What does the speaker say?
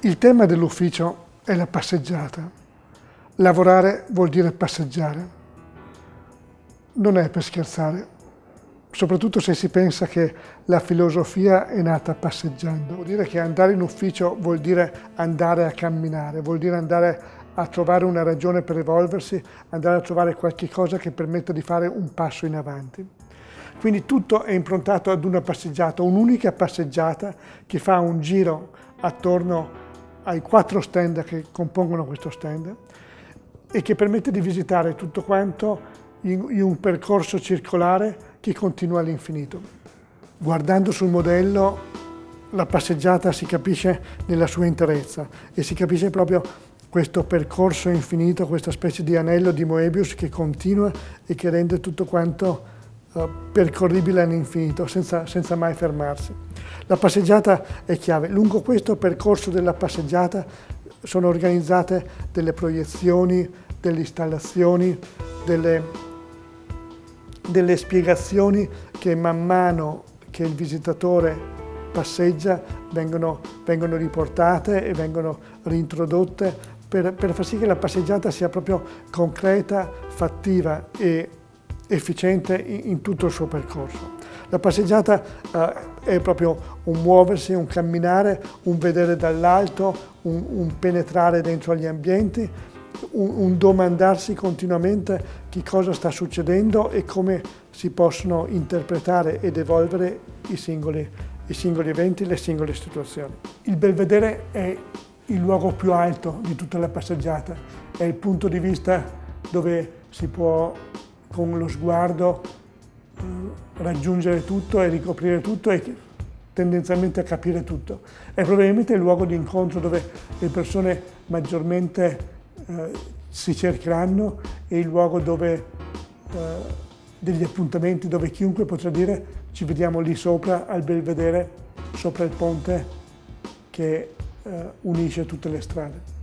Il tema dell'ufficio è la passeggiata. Lavorare vuol dire passeggiare. Non è per scherzare, soprattutto se si pensa che la filosofia è nata passeggiando. Vuol dire che andare in ufficio vuol dire andare a camminare, vuol dire andare a trovare una ragione per evolversi, andare a trovare qualche cosa che permetta di fare un passo in avanti. Quindi tutto è improntato ad una passeggiata, un'unica passeggiata che fa un giro attorno ai quattro stand che compongono questo stand e che permette di visitare tutto quanto in, in un percorso circolare che continua all'infinito. Guardando sul modello la passeggiata si capisce nella sua interezza e si capisce proprio questo percorso infinito, questa specie di anello di Moebius che continua e che rende tutto quanto percorribile all'infinito senza, senza mai fermarsi. La passeggiata è chiave. Lungo questo percorso della passeggiata sono organizzate delle proiezioni, delle installazioni, delle, delle spiegazioni che man mano che il visitatore passeggia vengono, vengono riportate e vengono reintrodotte per, per, far sì che la passeggiata sia proprio concreta, fattiva e efficiente in, tutto il suo percorso. La passeggiata eh, è proprio un muoversi, un camminare, un vedere dall'alto, un, un, penetrare dentro gli ambienti, un, un domandarsi continuamente che cosa sta succedendo e come si possono interpretare ed evolvere i singoli, i singoli eventi, le singole situazioni. Il belvedere è il luogo più alto di tutta la passeggiata, è il punto di vista dove si può con lo sguardo raggiungere tutto e ricoprire tutto e tendenzialmente a capire tutto. È probabilmente il luogo di incontro dove le persone maggiormente eh, si cercheranno e il luogo dove eh, degli appuntamenti dove chiunque potrà dire ci vediamo lì sopra al belvedere, sopra il ponte che eh, unisce tutte le strade.